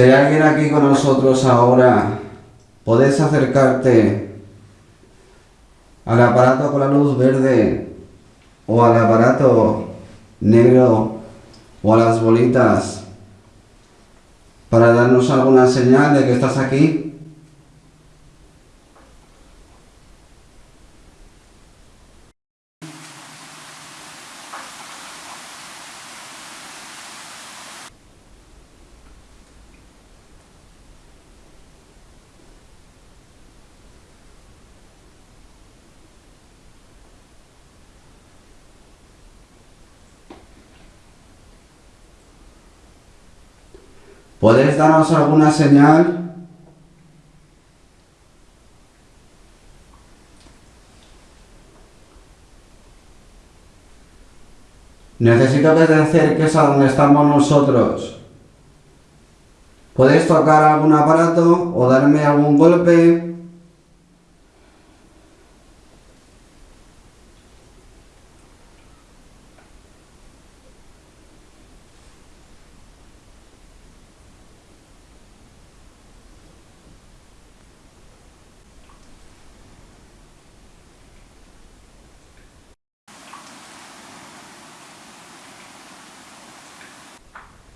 Si hay alguien aquí con nosotros ahora, puedes acercarte al aparato con la luz verde o al aparato negro o a las bolitas para darnos alguna señal de que estás aquí. ¿Puedes darnos alguna señal? Necesito que te acerques a donde estamos nosotros. ¿Puedes tocar algún aparato o darme algún golpe?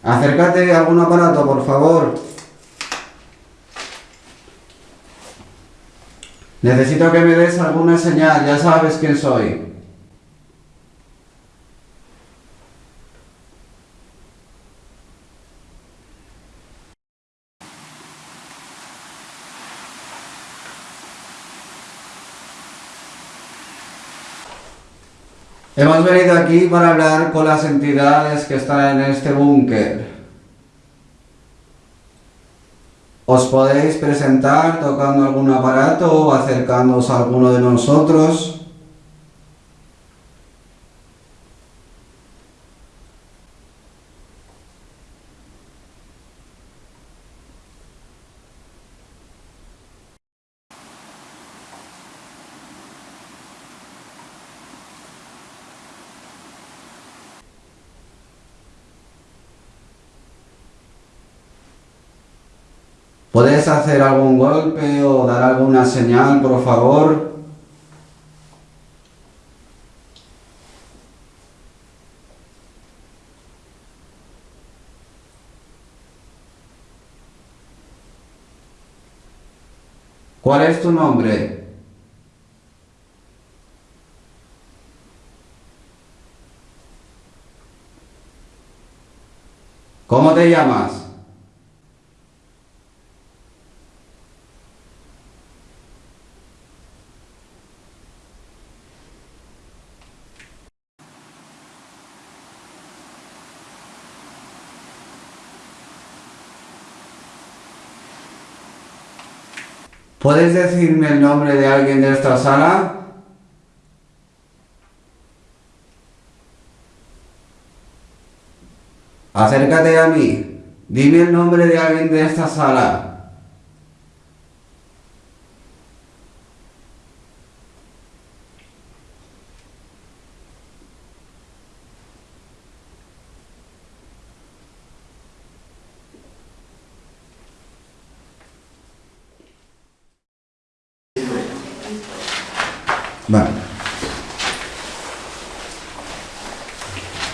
Acércate a algún aparato, por favor. Necesito que me des alguna señal, ya sabes quién soy. Hemos venido aquí para hablar con las entidades que están en este búnker. Os podéis presentar tocando algún aparato o acercándoos a alguno de nosotros. ¿Puedes hacer algún golpe o dar alguna señal, por favor? ¿Cuál es tu nombre? ¿Cómo te llamas? ¿Puedes decirme el nombre de alguien de esta sala? Acércate a mí. Dime el nombre de alguien de esta sala. Vale.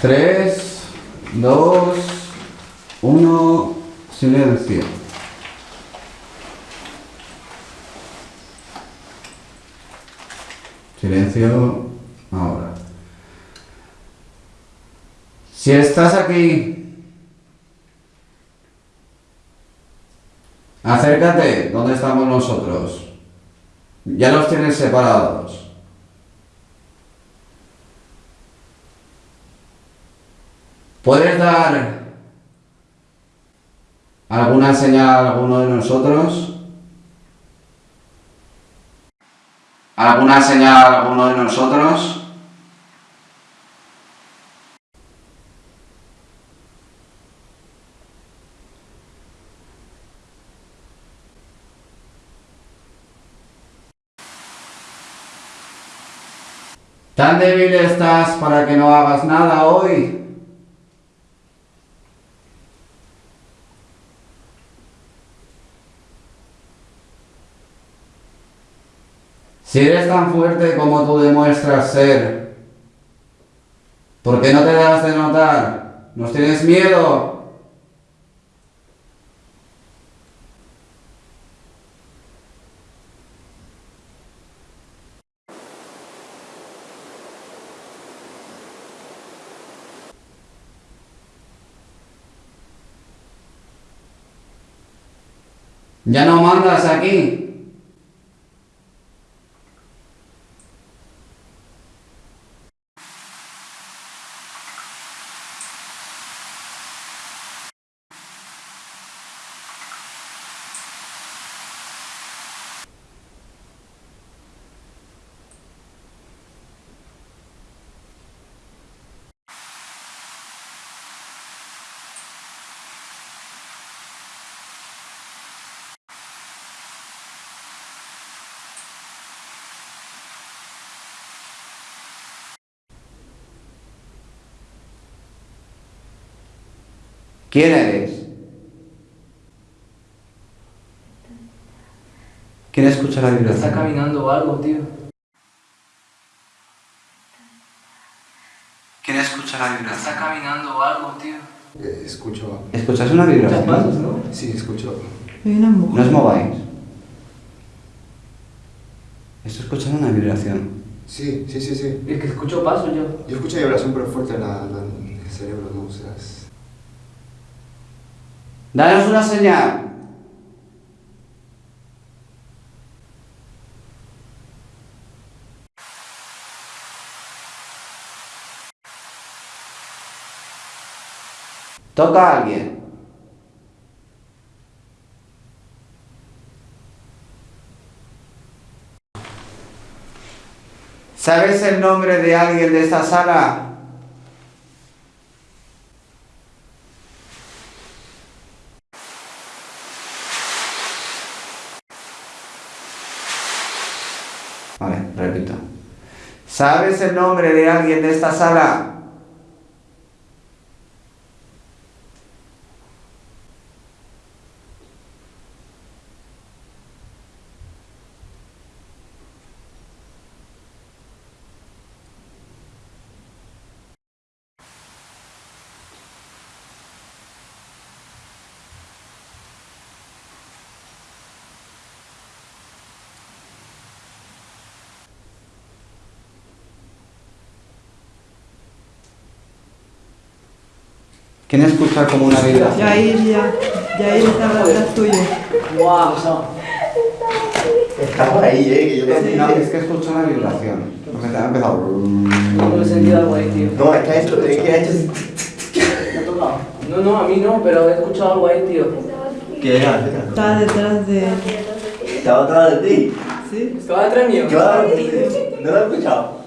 Tres, dos, uno, silencio. Silencio ahora. Si estás aquí, acércate donde estamos nosotros. Ya los tienes separados. ¿Puedes dar alguna señal a alguno de nosotros? ¿Alguna señal a alguno de nosotros? ¿Tan débil estás para que no hagas nada hoy? Si eres tan fuerte como tú demuestras ser, ¿por qué no te das de notar? ¿Nos tienes miedo? Ya no mandas aquí. ¿Quién eres? ¿Quién escucha la vibración? Está caminando o algo, tío. ¿Quién escucha la Está vibración? caminando o algo, tío. Eh, escucho. ¿Escuchas una Muchas pasos, vibración? ¿no? Sí, escucho. No os mováis. Estoy escuchando una vibración. Sí, sí, sí, sí. El que escuchó pasos yo. Yo escucho vibración pero fuerte en, la, en el cerebro, ¿no? O sea, es- Danos una señal. Toca a alguien. ¿Sabes el nombre de alguien de esta sala? Vale, repito. ¿Sabes el nombre de alguien de esta sala? ¿Quién escucha como una vibración? Yair, ya. Yair está detrás tuyo. Wow, Estaba ahí, eh, que yo Es, no, es que escucho una vibración. Porque te ha empezado. no he sentido algo ahí, tío. No, es que ha hecho, es que ha hecho. ¿Me ha tocado? No, no, a mí no, pero he escuchado algo ahí, tío. ¿Qué era? Está detrás de. Estaba atrás de ti. ¿Sí? Estaba detrás mío. Claro, ¿no lo has escuchado?